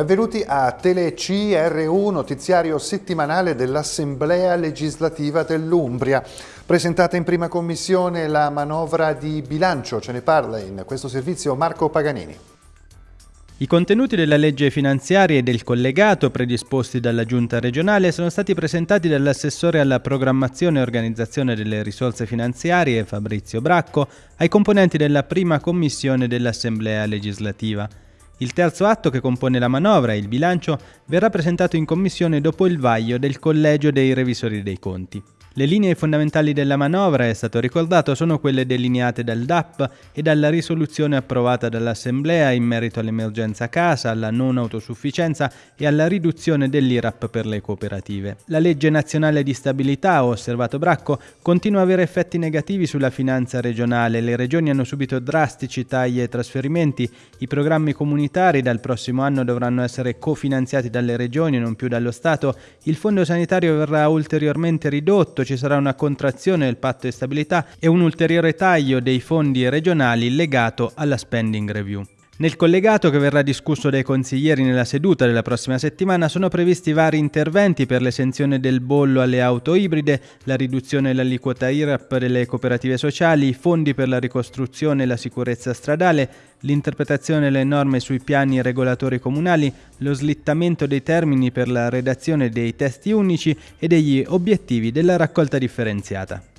Benvenuti a TeleCRU, notiziario settimanale dell'Assemblea legislativa dell'Umbria. Presentata in prima commissione la manovra di bilancio, ce ne parla in questo servizio Marco Paganini. I contenuti della legge finanziaria e del collegato predisposti dalla Giunta regionale sono stati presentati dall'assessore alla programmazione e organizzazione delle risorse finanziarie Fabrizio Bracco ai componenti della prima commissione dell'Assemblea legislativa. Il terzo atto che compone la manovra, il bilancio, verrà presentato in commissione dopo il vaglio del Collegio dei Revisori dei Conti. Le linee fondamentali della manovra, è stato ricordato, sono quelle delineate dal DAP e dalla risoluzione approvata dall'Assemblea in merito all'emergenza casa, alla non autosufficienza e alla riduzione dell'IRAP per le cooperative. La legge nazionale di stabilità, ha osservato Bracco, continua a avere effetti negativi sulla finanza regionale. Le regioni hanno subito drastici tagli ai trasferimenti. I programmi comunitari dal prossimo anno dovranno essere cofinanziati dalle regioni e non più dallo Stato. Il fondo sanitario verrà ulteriormente ridotto ci sarà una contrazione del patto di stabilità e un ulteriore taglio dei fondi regionali legato alla spending review. Nel collegato che verrà discusso dai consiglieri nella seduta della prossima settimana sono previsti vari interventi per l'esenzione del bollo alle auto ibride, la riduzione dell'aliquota IRAP delle cooperative sociali, fondi per la ricostruzione e la sicurezza stradale, l'interpretazione delle norme sui piani regolatori comunali, lo slittamento dei termini per la redazione dei testi unici e degli obiettivi della raccolta differenziata.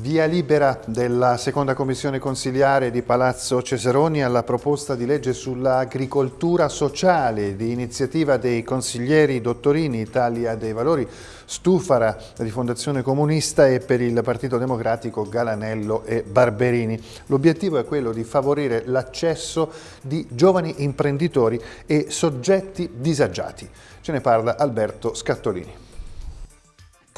Via libera della seconda commissione consiliare di Palazzo Cesaroni alla proposta di legge sull'agricoltura sociale di iniziativa dei consiglieri Dottorini, Italia dei Valori, Stufara di Fondazione Comunista e per il Partito Democratico Galanello e Barberini. L'obiettivo è quello di favorire l'accesso di giovani imprenditori e soggetti disagiati. Ce ne parla Alberto Scattolini.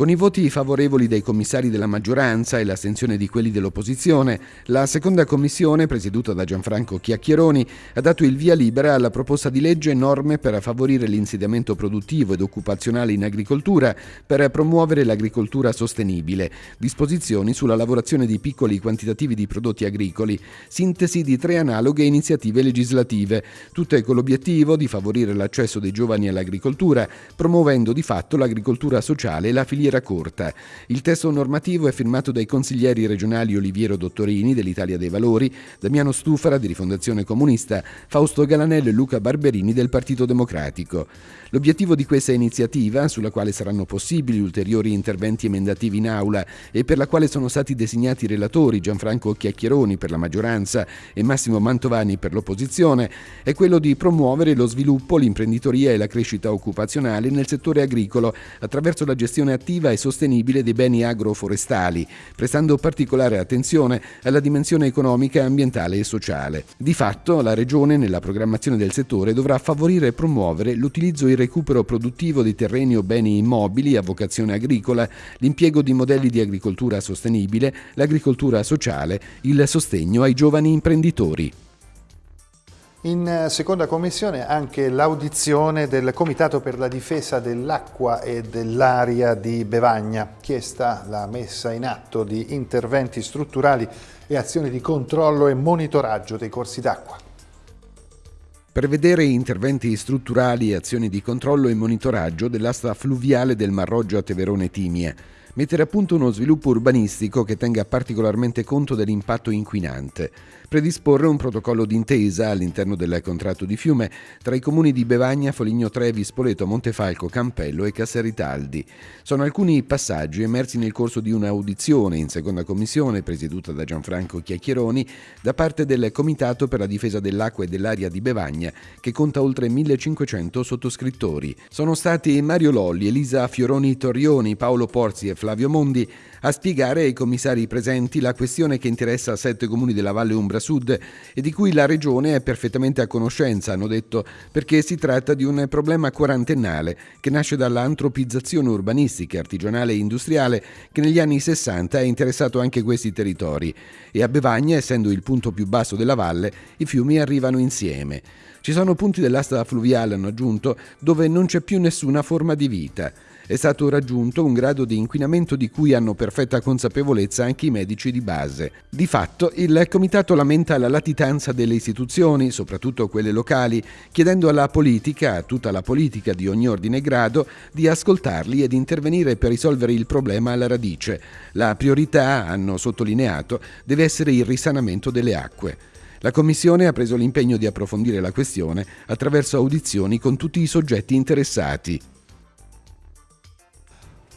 Con i voti favorevoli dei commissari della maggioranza e l'astensione di quelli dell'opposizione, la seconda commissione, presieduta da Gianfranco Chiacchieroni, ha dato il via libera alla proposta di legge norme per favorire l'insediamento produttivo ed occupazionale in agricoltura, per promuovere l'agricoltura sostenibile, disposizioni sulla lavorazione di piccoli quantitativi di prodotti agricoli, sintesi di tre analoghe iniziative legislative, tutte con l'obiettivo di favorire l'accesso dei giovani all'agricoltura, promuovendo di fatto l'agricoltura sociale e la filiera filiera corta. Il testo normativo è firmato dai consiglieri regionali Oliviero Dottorini dell'Italia dei Valori, Damiano Stufara di Rifondazione Comunista, Fausto Galanello e Luca Barberini del Partito Democratico. L'obiettivo di questa iniziativa, sulla quale saranno possibili ulteriori interventi emendativi in aula e per la quale sono stati designati relatori Gianfranco Chiacchieroni per la maggioranza e Massimo Mantovani per l'opposizione, è quello di promuovere lo sviluppo, l'imprenditoria e la crescita occupazionale nel settore agricolo attraverso la gestione attiva attiva e sostenibile dei beni agroforestali, prestando particolare attenzione alla dimensione economica, ambientale e sociale. Di fatto, la Regione, nella programmazione del settore, dovrà favorire e promuovere l'utilizzo e il recupero produttivo di terreni o beni immobili a vocazione agricola, l'impiego di modelli di agricoltura sostenibile, l'agricoltura sociale, il sostegno ai giovani imprenditori. In eh, seconda commissione anche l'audizione del Comitato per la difesa dell'acqua e dell'aria di Bevagna, chiesta la messa in atto di interventi strutturali e azioni di controllo e monitoraggio dei corsi d'acqua. Prevedere interventi strutturali e azioni di controllo e monitoraggio dell'asta fluviale del Marroggio a Teverone Timie, mettere a punto uno sviluppo urbanistico che tenga particolarmente conto dell'impatto inquinante, predisporre un protocollo d'intesa all'interno del contratto di fiume tra i comuni di Bevagna, Foligno Trevi, Spoleto, Montefalco, Campello e Casseritaldi. Sono alcuni passaggi emersi nel corso di un'audizione in seconda commissione presieduta da Gianfranco Chiacchieroni da parte del Comitato per la difesa dell'acqua e dell'aria di Bevagna che conta oltre 1500 sottoscrittori. Sono stati Mario Lolli, Elisa Fioroni Torrioni, Paolo Porzi e Flavio Mondi a spiegare ai commissari presenti la questione che interessa sette comuni della Valle Umbra Sud e di cui la Regione è perfettamente a conoscenza, hanno detto, perché si tratta di un problema quarantennale che nasce dall'antropizzazione urbanistica, artigianale e industriale che negli anni 60 ha interessato anche questi territori e a Bevagna, essendo il punto più basso della valle, i fiumi arrivano insieme. Ci sono punti dell'asta fluviale, hanno aggiunto, dove non c'è più nessuna forma di vita. È stato raggiunto un grado di inquinamento di cui hanno perfetta consapevolezza anche i medici di base. Di fatto, il Comitato lamenta la latitanza delle istituzioni, soprattutto quelle locali, chiedendo alla politica, a tutta la politica di ogni ordine e grado, di ascoltarli ed intervenire per risolvere il problema alla radice. La priorità, hanno sottolineato, deve essere il risanamento delle acque. La Commissione ha preso l'impegno di approfondire la questione attraverso audizioni con tutti i soggetti interessati.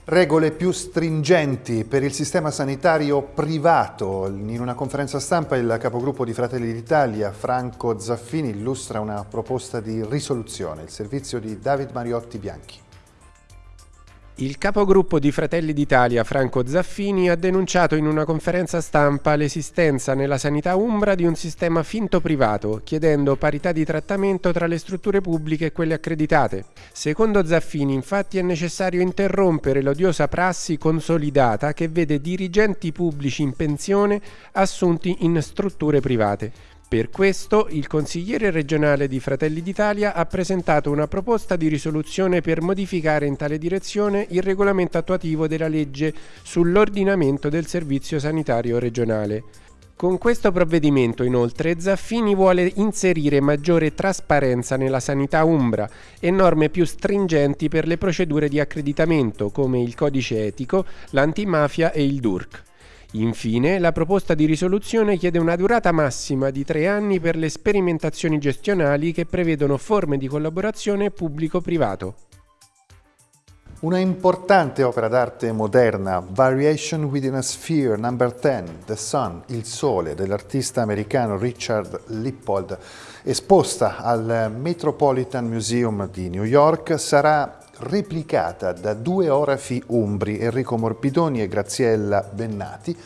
Regole più stringenti per il sistema sanitario privato. In una conferenza stampa il capogruppo di Fratelli d'Italia, Franco Zaffini, illustra una proposta di risoluzione, il servizio di David Mariotti Bianchi. Il capogruppo di Fratelli d'Italia, Franco Zaffini, ha denunciato in una conferenza stampa l'esistenza nella sanità umbra di un sistema finto privato, chiedendo parità di trattamento tra le strutture pubbliche e quelle accreditate. Secondo Zaffini, infatti, è necessario interrompere l'odiosa prassi consolidata che vede dirigenti pubblici in pensione assunti in strutture private. Per questo il consigliere regionale di Fratelli d'Italia ha presentato una proposta di risoluzione per modificare in tale direzione il regolamento attuativo della legge sull'ordinamento del servizio sanitario regionale. Con questo provvedimento, inoltre, Zaffini vuole inserire maggiore trasparenza nella sanità umbra e norme più stringenti per le procedure di accreditamento, come il codice etico, l'antimafia e il DURC. Infine, la proposta di risoluzione chiede una durata massima di tre anni per le sperimentazioni gestionali che prevedono forme di collaborazione pubblico-privato. Una importante opera d'arte moderna, Variation Within a Sphere, number 10, The Sun, il Sole, dell'artista americano Richard Lippold, esposta al Metropolitan Museum di New York, sarà replicata da due orafi umbri, Enrico Morbidoni e Graziella Bennati,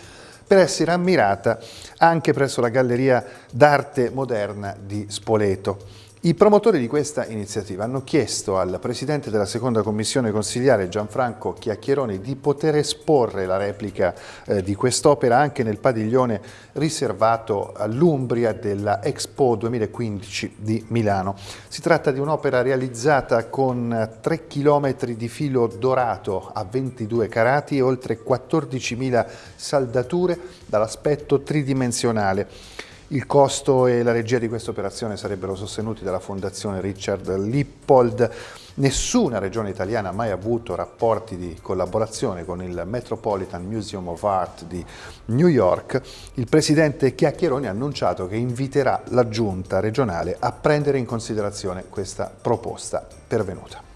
per essere ammirata anche presso la Galleria d'Arte Moderna di Spoleto. I promotori di questa iniziativa hanno chiesto al Presidente della Seconda Commissione Consigliare Gianfranco Chiacchieroni di poter esporre la replica eh, di quest'opera anche nel padiglione riservato all'Umbria della Expo 2015 di Milano. Si tratta di un'opera realizzata con 3 km di filo dorato a 22 carati e oltre 14.000 saldature dall'aspetto tridimensionale. Il costo e la regia di questa operazione sarebbero sostenuti dalla Fondazione Richard Lippold. Nessuna regione italiana ha mai avuto rapporti di collaborazione con il Metropolitan Museum of Art di New York. Il presidente Chiacchieroni ha annunciato che inviterà la giunta regionale a prendere in considerazione questa proposta pervenuta.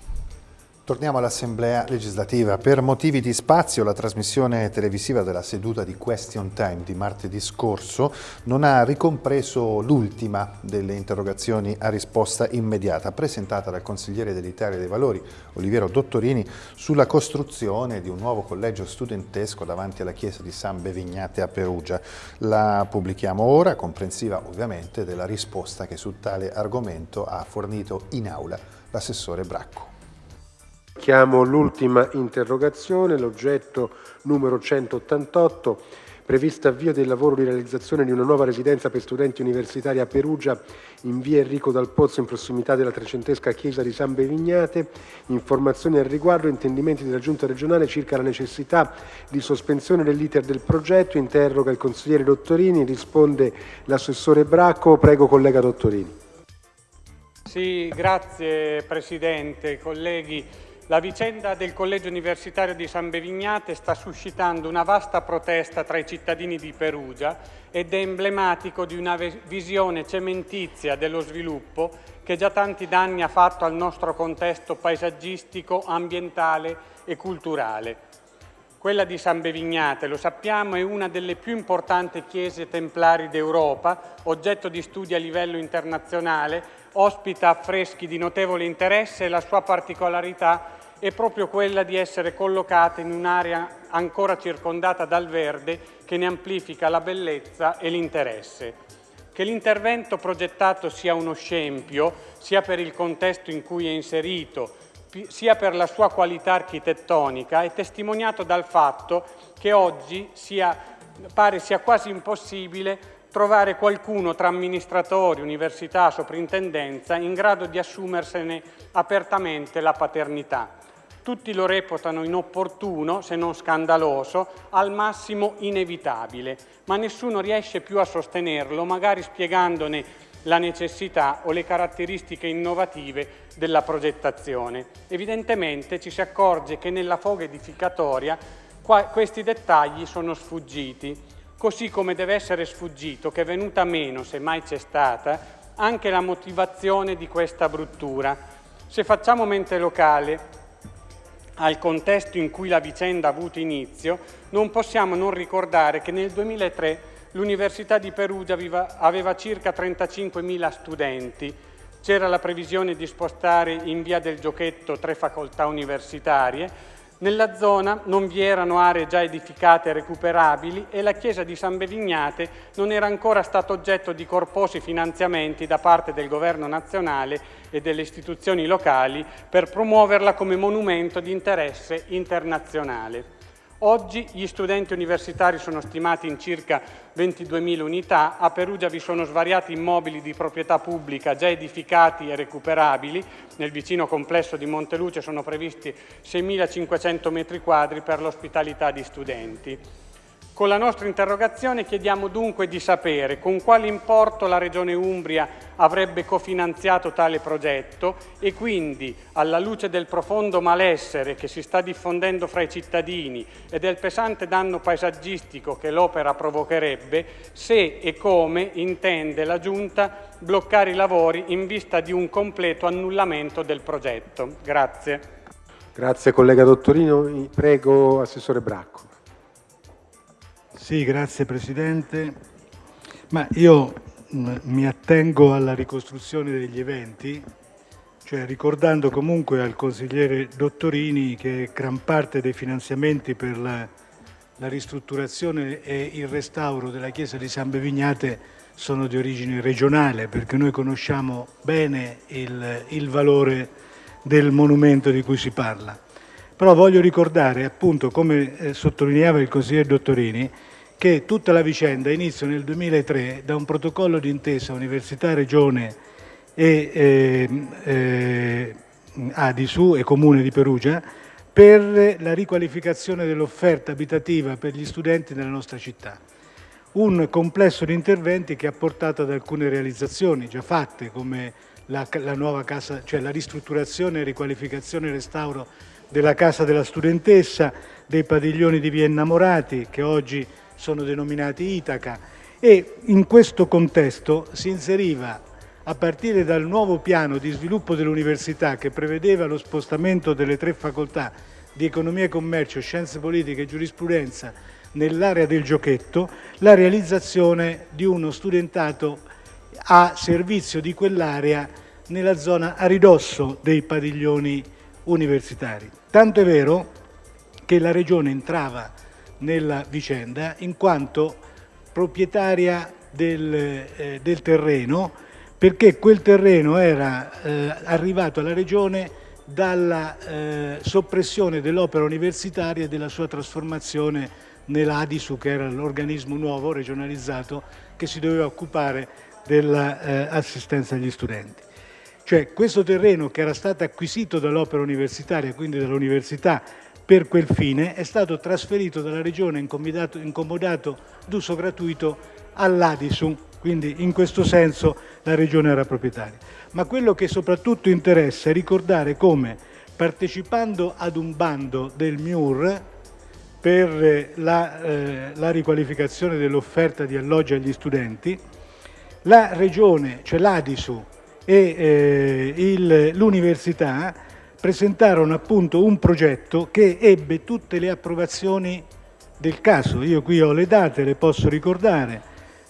Torniamo all'Assemblea legislativa. Per motivi di spazio la trasmissione televisiva della seduta di Question Time di martedì scorso non ha ricompreso l'ultima delle interrogazioni a risposta immediata presentata dal consigliere dell'Italia dei Valori Oliviero Dottorini sulla costruzione di un nuovo collegio studentesco davanti alla chiesa di San Bevignate a Perugia. La pubblichiamo ora, comprensiva ovviamente della risposta che su tale argomento ha fornito in aula l'assessore Bracco. Chiamo l'ultima interrogazione, l'oggetto numero 188, previsto avvio del lavoro di realizzazione di una nuova residenza per studenti universitari a Perugia in via Enrico Dal Pozzo in prossimità della trecentesca chiesa di San Bevignate, informazioni al riguardo, intendimenti della Giunta regionale circa la necessità di sospensione dell'iter del progetto, interroga il consigliere Dottorini, risponde l'assessore Bracco, prego collega Dottorini. Sì, grazie Presidente, colleghi. La vicenda del Collegio Universitario di San Bevignate sta suscitando una vasta protesta tra i cittadini di Perugia ed è emblematico di una visione cementizia dello sviluppo che già tanti danni ha fatto al nostro contesto paesaggistico, ambientale e culturale. Quella di San Bevignate, lo sappiamo, è una delle più importanti chiese templari d'Europa, oggetto di studi a livello internazionale, ospita affreschi di notevole interesse e la sua particolarità è proprio quella di essere collocata in un'area ancora circondata dal verde che ne amplifica la bellezza e l'interesse. Che l'intervento progettato sia uno scempio, sia per il contesto in cui è inserito, sia per la sua qualità architettonica, è testimoniato dal fatto che oggi sia, pare sia quasi impossibile trovare qualcuno tra amministratori, università, soprintendenza in grado di assumersene apertamente la paternità. Tutti lo reputano inopportuno, se non scandaloso, al massimo inevitabile, ma nessuno riesce più a sostenerlo, magari spiegandone la necessità o le caratteristiche innovative della progettazione. Evidentemente ci si accorge che nella foga edificatoria questi dettagli sono sfuggiti, così come deve essere sfuggito che è venuta meno, se mai c'è stata, anche la motivazione di questa bruttura. Se facciamo mente locale al contesto in cui la vicenda ha avuto inizio, non possiamo non ricordare che nel 2003 l'Università di Perugia aveva circa 35.000 studenti, c'era la previsione di spostare in via del Giochetto tre facoltà universitarie, nella zona non vi erano aree già edificate e recuperabili e la chiesa di San Bevignate non era ancora stato oggetto di corposi finanziamenti da parte del governo nazionale e delle istituzioni locali per promuoverla come monumento di interesse internazionale. Oggi gli studenti universitari sono stimati in circa 22.000 unità, a Perugia vi sono svariati immobili di proprietà pubblica già edificati e recuperabili, nel vicino complesso di Monteluce sono previsti 6.500 metri quadri per l'ospitalità di studenti. Con la nostra interrogazione chiediamo dunque di sapere con quale importo la Regione Umbria avrebbe cofinanziato tale progetto e quindi, alla luce del profondo malessere che si sta diffondendo fra i cittadini e del pesante danno paesaggistico che l'opera provocherebbe, se e come intende la Giunta bloccare i lavori in vista di un completo annullamento del progetto. Grazie. Grazie collega Dottorino. Prego Assessore Bracco. Sì, grazie Presidente. Ma io mm, mi attengo alla ricostruzione degli eventi, cioè ricordando comunque al consigliere Dottorini che gran parte dei finanziamenti per la, la ristrutturazione e il restauro della chiesa di San Bevignate sono di origine regionale, perché noi conosciamo bene il, il valore del monumento di cui si parla. Però voglio ricordare, appunto, come eh, sottolineava il consigliere Dottorini, che tutta la vicenda inizia nel 2003 da un protocollo d'intesa Università-Regione e eh, eh, Adisu e Comune di Perugia per la riqualificazione dell'offerta abitativa per gli studenti nella nostra città. Un complesso di interventi che ha portato ad alcune realizzazioni già fatte come la, la casa, cioè la ristrutturazione, riqualificazione e restauro della casa della studentessa, dei padiglioni di via Innamorati che oggi sono denominati Itaca e in questo contesto si inseriva a partire dal nuovo piano di sviluppo dell'università che prevedeva lo spostamento delle tre facoltà di economia e commercio, scienze politiche e giurisprudenza nell'area del giochetto, la realizzazione di uno studentato a servizio di quell'area nella zona a ridosso dei padiglioni universitari. Tanto è vero che la Regione entrava nella vicenda in quanto proprietaria del, eh, del terreno perché quel terreno era eh, arrivato alla Regione dalla eh, soppressione dell'opera universitaria e della sua trasformazione nell'Adisu, che era l'organismo nuovo regionalizzato che si doveva occupare dell'assistenza agli studenti. Cioè questo terreno che era stato acquisito dall'opera universitaria, quindi dall'università, per quel fine è stato trasferito dalla Regione incomodato d'uso gratuito all'Adisu, quindi in questo senso la Regione era proprietaria. Ma quello che soprattutto interessa è ricordare come partecipando ad un bando del MIUR per la, eh, la riqualificazione dell'offerta di alloggi agli studenti, la Regione, cioè l'Adisu e eh, l'Università presentarono appunto un progetto che ebbe tutte le approvazioni del caso. Io qui ho le date, le posso ricordare,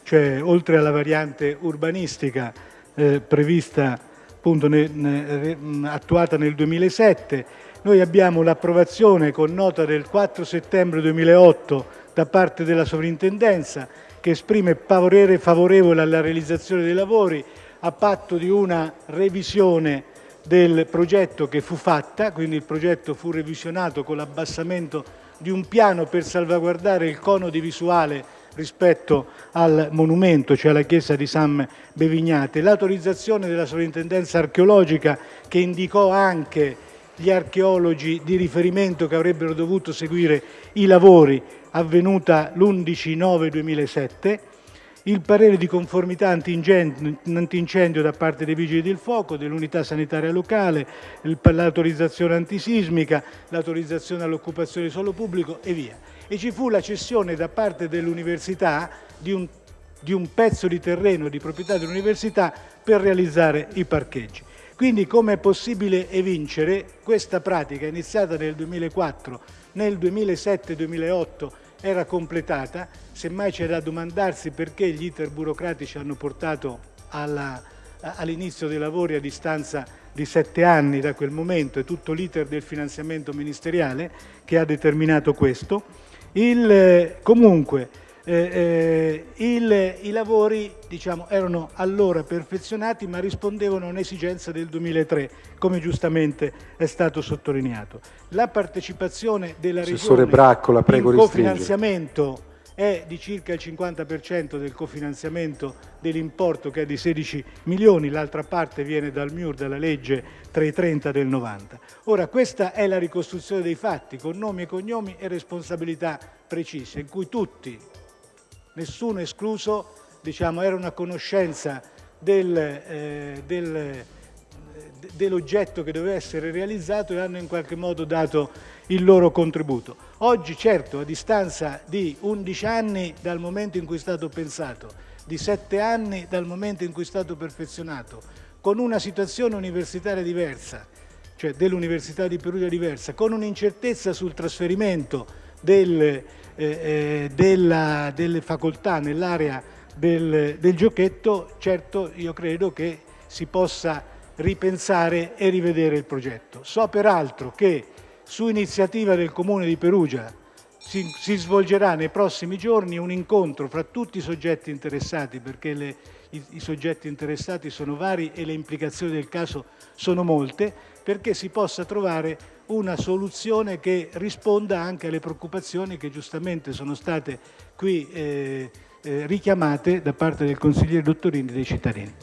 cioè oltre alla variante urbanistica eh, prevista appunto ne, ne, attuata nel 2007, noi abbiamo l'approvazione con nota del 4 settembre 2008 da parte della sovrintendenza che esprime parere favorevole alla realizzazione dei lavori a patto di una revisione del progetto che fu fatta, quindi il progetto fu revisionato con l'abbassamento di un piano per salvaguardare il cono di visuale rispetto al monumento, cioè alla chiesa di San Bevignate, l'autorizzazione della sovrintendenza archeologica che indicò anche gli archeologi di riferimento che avrebbero dovuto seguire i lavori avvenuta l'11-9-2007, il parere di conformità antincendio da parte dei Vigili del Fuoco, dell'unità sanitaria locale, l'autorizzazione antisismica, l'autorizzazione all'occupazione di suolo pubblico e via. E ci fu la cessione da parte dell'università di un, di un pezzo di terreno di proprietà dell'università per realizzare i parcheggi. Quindi come è possibile evincere questa pratica iniziata nel 2004, nel 2007-2008 era completata, semmai c'è da domandarsi perché gli iter burocratici hanno portato all'inizio dei lavori a distanza di sette anni da quel momento e tutto l'iter del finanziamento ministeriale che ha determinato questo. Il, comunque eh, eh, il, i lavori diciamo, erano allora perfezionati ma rispondevano a un'esigenza del 2003, come giustamente è stato sottolineato. La partecipazione della Regione Braccola, prego in cofinanziamento è di circa il 50% del cofinanziamento dell'importo che è di 16 milioni, l'altra parte viene dal MIUR, dalla legge 330 del 90. Ora questa è la ricostruzione dei fatti con nomi e cognomi e responsabilità precise in cui tutti nessuno escluso, diciamo, era una conoscenza del, eh, del, dell'oggetto che doveva essere realizzato e hanno in qualche modo dato il loro contributo. Oggi certo a distanza di 11 anni dal momento in cui è stato pensato, di 7 anni dal momento in cui è stato perfezionato, con una situazione universitaria diversa, cioè dell'Università di Perugia diversa, con un'incertezza sul trasferimento del, della, delle facoltà nell'area del, del giochetto, certo io credo che si possa ripensare e rivedere il progetto. So peraltro che su iniziativa del Comune di Perugia si, si, svolgerà nei prossimi giorni un incontro fra tutti i soggetti interessati, perché le, i, i, soggetti interessati sono vari e le implicazioni del caso sono molte, perché si possa trovare una soluzione che risponda anche alle preoccupazioni che giustamente sono state qui eh, eh, richiamate da parte del consigliere Dottorini dei cittadini.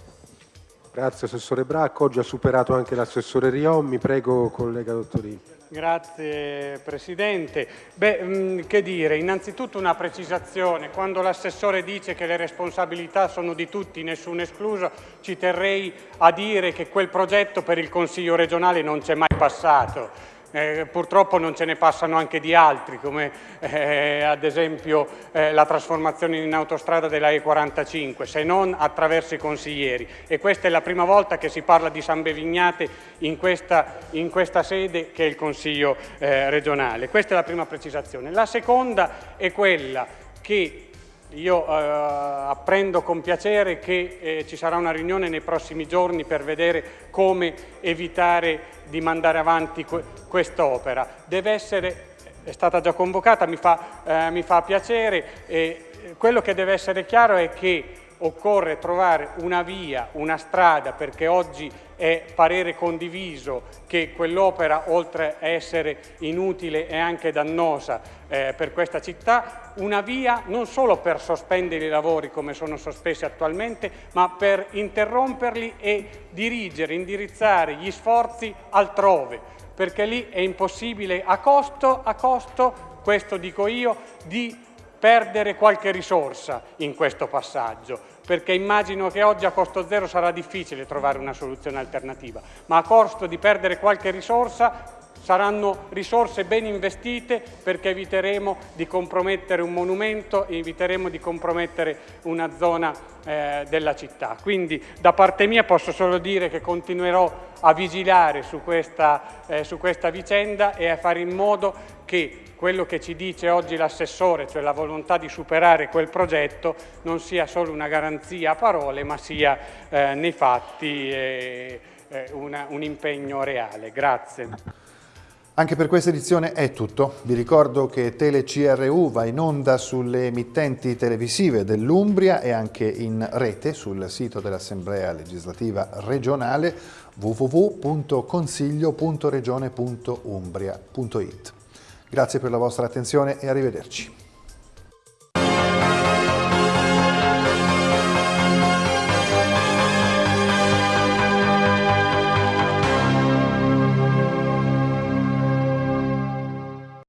Grazie Assessore Bracco, oggi ha superato anche l'assessore Riommi, prego collega Dottorini. Grazie Presidente. Beh, mh, mm, che dire, innanzitutto una precisazione, quando l'assessore dice che le responsabilità sono di tutti, nessuno escluso, ci terrei a dire che quel progetto per il Consiglio regionale non c'è mai passato eh, purtroppo non ce ne passano anche di altri, come eh, ad esempio eh, la trasformazione in autostrada della E45, se non attraverso i consiglieri. E questa è la prima volta che si parla di San Bevignate in questa, in questa sede che è il Consiglio eh, regionale. Questa è la prima precisazione. La seconda è quella che io eh, apprendo con piacere che eh, ci sarà una riunione nei prossimi giorni per vedere come evitare di mandare avanti que quest'opera. Deve essere, è stata già convocata, mi fa, eh, mi fa piacere, e quello che deve essere chiaro è che occorre trovare una via, una strada, perché oggi è parere condiviso che quell'opera, oltre a essere inutile, è anche dannosa eh, per questa città, una via non solo per sospendere i lavori come sono sospesi attualmente, ma per interromperli e dirigere, indirizzare gli sforzi altrove, perché lì è impossibile a costo, a costo, questo dico io, di perdere qualche risorsa in questo passaggio, perché immagino che oggi a costo zero sarà difficile trovare una soluzione alternativa, ma a costo di perdere qualche risorsa saranno risorse ben investite perché eviteremo di compromettere un monumento e eviteremo di compromettere una zona eh, della città. Quindi da parte mia posso solo dire che continuerò a vigilare su questa, eh, su questa vicenda e a fare in modo che quello che ci dice oggi l'assessore, cioè la volontà di superare quel progetto, non sia solo una garanzia a parole, ma sia eh, nei fatti eh, eh, una, un impegno reale. Grazie. Anche per questa edizione è tutto. Vi ricordo che TeleCRU va in onda sulle emittenti televisive dell'Umbria e anche in rete sul sito dell'Assemblea legislativa regionale www.consiglio.regione.umbria.it. Grazie per la vostra attenzione e arrivederci.